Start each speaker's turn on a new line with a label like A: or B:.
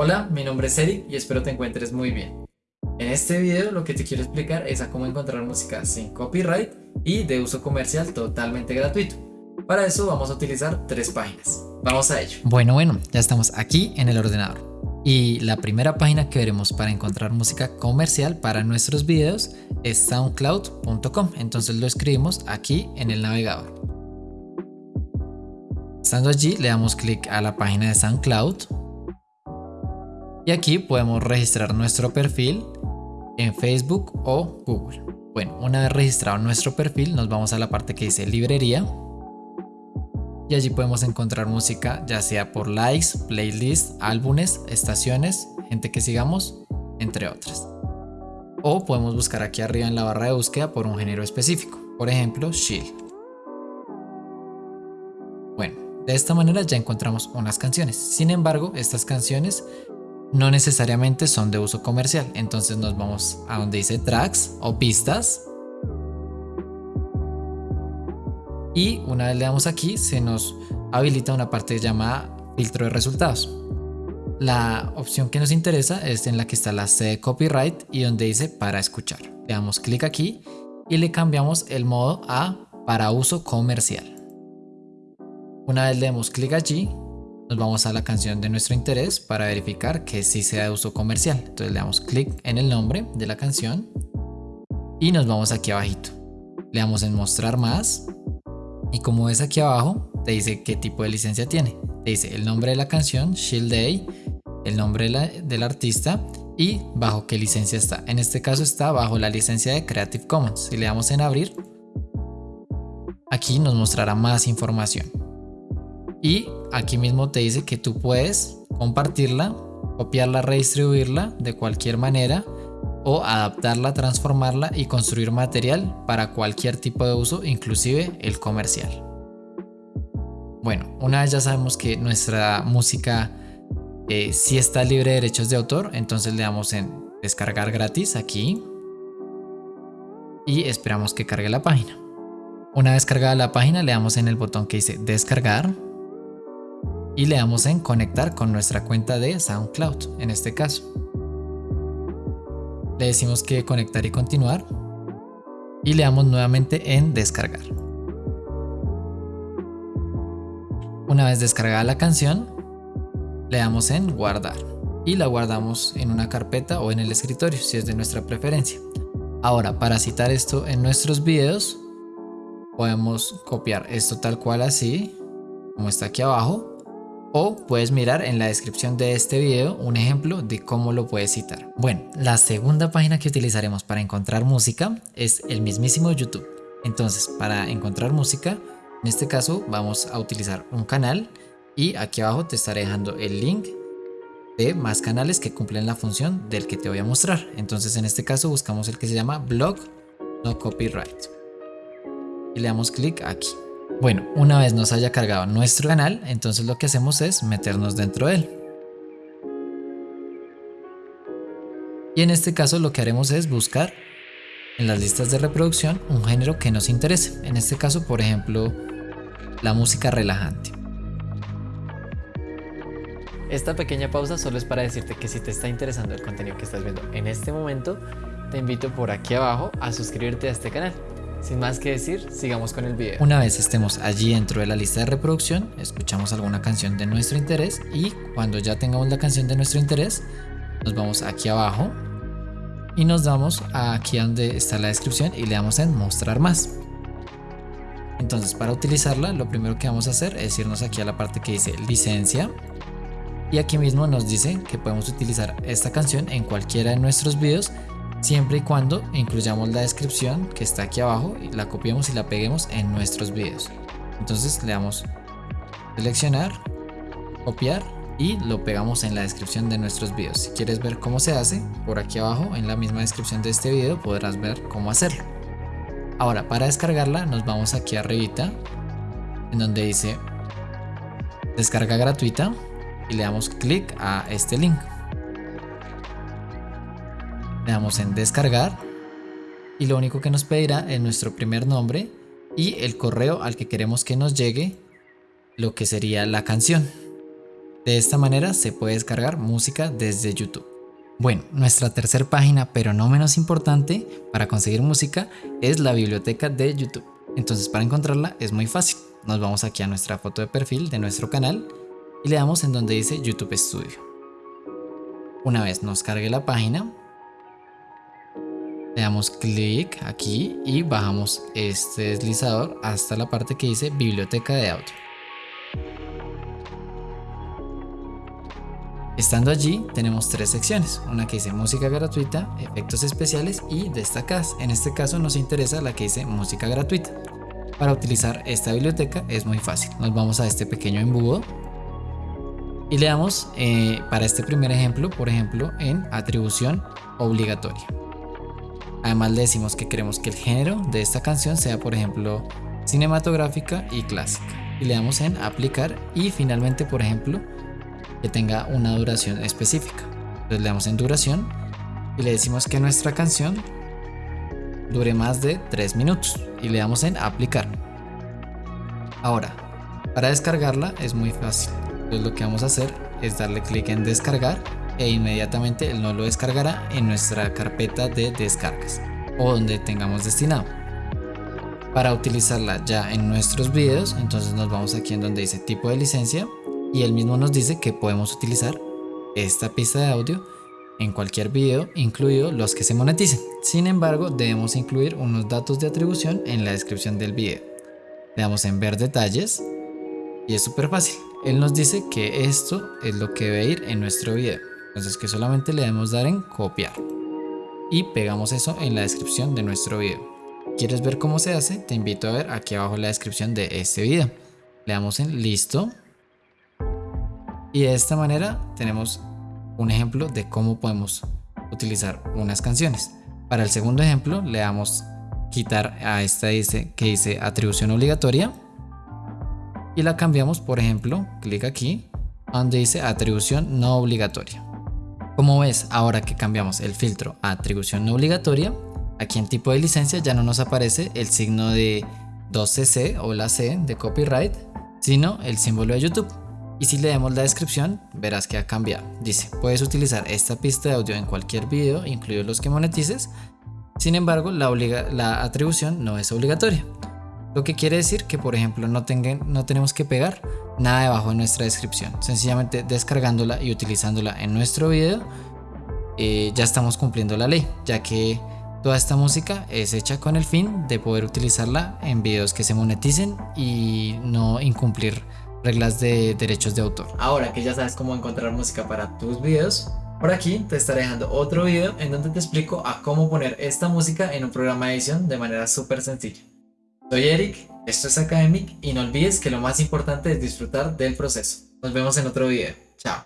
A: Hola, mi nombre es Eric y espero te encuentres muy bien. En este video lo que te quiero explicar es a cómo encontrar música sin copyright y de uso comercial totalmente gratuito. Para eso vamos a utilizar tres páginas. Vamos a ello.
B: Bueno, bueno, ya estamos aquí en el ordenador. Y la primera página que veremos para encontrar música comercial para nuestros videos es soundcloud.com. Entonces lo escribimos aquí en el navegador. Estando allí le damos clic a la página de SoundCloud y aquí podemos registrar nuestro perfil en Facebook o Google. Bueno, una vez registrado nuestro perfil nos vamos a la parte que dice librería y allí podemos encontrar música ya sea por likes, playlists, álbumes, estaciones, gente que sigamos, entre otras. O podemos buscar aquí arriba en la barra de búsqueda por un género específico, por ejemplo, chill. Bueno, de esta manera ya encontramos unas canciones. Sin embargo, estas canciones no necesariamente son de uso comercial. Entonces nos vamos a donde dice tracks o pistas. Y una vez le damos aquí, se nos habilita una parte llamada filtro de resultados. La opción que nos interesa es en la que está la C de copyright y donde dice para escuchar. Le damos clic aquí y le cambiamos el modo a para uso comercial. Una vez le damos clic allí, nos vamos a la canción de nuestro interés para verificar que sí sea de uso comercial. Entonces le damos clic en el nombre de la canción y nos vamos aquí abajito. Le damos en mostrar más y como ves aquí abajo te dice qué tipo de licencia tiene. Te dice el nombre de la canción, Shield Day, el nombre del artista y bajo qué licencia está. En este caso está bajo la licencia de Creative Commons. Si le damos en abrir, aquí nos mostrará más información. Y aquí mismo te dice que tú puedes compartirla, copiarla, redistribuirla de cualquier manera o adaptarla, transformarla y construir material para cualquier tipo de uso, inclusive el comercial. Bueno, una vez ya sabemos que nuestra música eh, está libre de derechos de autor, entonces le damos en descargar gratis aquí y esperamos que cargue la página. Una vez cargada la página le damos en el botón que dice descargar y le damos en conectar con nuestra cuenta de SoundCloud en este caso. Le decimos que conectar y continuar y le damos nuevamente en descargar. Una vez descargada la canción, le damos en guardar y la guardamos en una carpeta o en el escritorio si es de nuestra preferencia. Ahora para citar esto en nuestros videos podemos copiar esto tal cual así como está aquí abajo o puedes mirar en la descripción de este video un ejemplo de cómo lo puedes citar. Bueno, la segunda página que utilizaremos para encontrar música es el mismísimo YouTube. Entonces, para encontrar música, en este caso vamos a utilizar un canal y aquí abajo te estaré dejando el link de más canales que cumplen la función del que te voy a mostrar. Entonces en este caso buscamos el que se llama Blog No Copyright y le damos clic aquí. Bueno, una vez nos haya cargado nuestro canal, entonces lo que hacemos es meternos dentro de él. Y en este caso lo que haremos es buscar en las listas de reproducción un género que nos interese. En este caso, por ejemplo, la música relajante.
A: Esta pequeña pausa solo es para decirte que si te está interesando el contenido que estás viendo en este momento, te invito por aquí abajo a suscribirte a este canal. Sin más que decir, sigamos con el video.
B: Una vez estemos allí dentro de la lista de reproducción, escuchamos alguna canción de nuestro interés y cuando ya tengamos la canción de nuestro interés, nos vamos aquí abajo y nos damos aquí donde está la descripción y le damos en mostrar más. Entonces para utilizarla lo primero que vamos a hacer es irnos aquí a la parte que dice licencia y aquí mismo nos dice que podemos utilizar esta canción en cualquiera de nuestros videos siempre y cuando incluyamos la descripción que está aquí abajo y la copiemos y la peguemos en nuestros videos. Entonces le damos seleccionar copiar y lo pegamos en la descripción de nuestros videos. Si quieres ver cómo se hace por aquí abajo en la misma descripción de este video podrás ver cómo hacerlo. Ahora para descargarla nos vamos aquí arribita en donde dice descarga gratuita y le damos clic a este link le damos en descargar y lo único que nos pedirá es nuestro primer nombre y el correo al que queremos que nos llegue lo que sería la canción. De esta manera se puede descargar música desde YouTube. Bueno, nuestra tercera página, pero no menos importante, para conseguir música es la biblioteca de YouTube. Entonces para encontrarla es muy fácil. Nos vamos aquí a nuestra foto de perfil de nuestro canal y le damos en donde dice YouTube Studio. Una vez nos cargue la página, le damos clic aquí y bajamos este deslizador hasta la parte que dice biblioteca de audio. Estando allí tenemos tres secciones, una que dice música gratuita, efectos especiales y destacadas. En este caso nos interesa la que dice música gratuita. Para utilizar esta biblioteca es muy fácil, nos vamos a este pequeño embudo y le damos eh, para este primer ejemplo, por ejemplo, en atribución obligatoria. Además le decimos que queremos que el género de esta canción sea por ejemplo cinematográfica y clásica y le damos en aplicar y finalmente por ejemplo que tenga una duración específica. Entonces le damos en duración y le decimos que nuestra canción dure más de 3 minutos y le damos en aplicar. Ahora, para descargarla es muy fácil. Entonces lo que vamos a hacer es darle clic en descargar e inmediatamente él nos lo descargará en nuestra carpeta de descargas o donde tengamos destinado. Para utilizarla ya en nuestros videos, entonces nos vamos aquí en donde dice tipo de licencia y él mismo nos dice que podemos utilizar esta pista de audio en cualquier video, incluido los que se moneticen. Sin embargo, debemos incluir unos datos de atribución en la descripción del video. Le damos en ver detalles y es súper fácil. Él nos dice que esto es lo que debe ir en nuestro video. Entonces que solamente le debemos dar en copiar. Y pegamos eso en la descripción de nuestro video. ¿Quieres ver cómo se hace? Te invito a ver aquí abajo la descripción de este video. Le damos en listo y de esta manera tenemos un ejemplo de cómo podemos utilizar unas canciones. Para el segundo ejemplo le damos quitar a esta dice, que dice atribución obligatoria y la cambiamos por ejemplo, clic aquí donde dice atribución no obligatoria. Como ves, ahora que cambiamos el filtro a atribución no obligatoria, aquí en tipo de licencia ya no nos aparece el signo de 2cc o la C de copyright, sino el símbolo de YouTube. Y si leemos la descripción, verás que ha cambiado. Dice, puedes utilizar esta pista de audio en cualquier video, incluidos los que monetices. Sin embargo, la, la atribución no es obligatoria. Lo que quiere decir que, por ejemplo, no, tenemos que pegar nada debajo de nuestra descripción. Sencillamente descargándola y utilizándola en nuestro video, eh, ya estamos cumpliendo la ley, ya que toda esta música es hecha con el fin de poder utilizarla en videos que se moneticen y no incumplir reglas de derechos de autor.
A: Ahora que ya sabes cómo encontrar música para tus videos, por aquí te estaré dejando otro video en donde te explico a cómo poner esta música en un programa de edición de manera súper sencilla. Soy Eric, esto es Academic y no olvides que lo más importante es disfrutar del proceso. Nos vemos en otro video. Chao.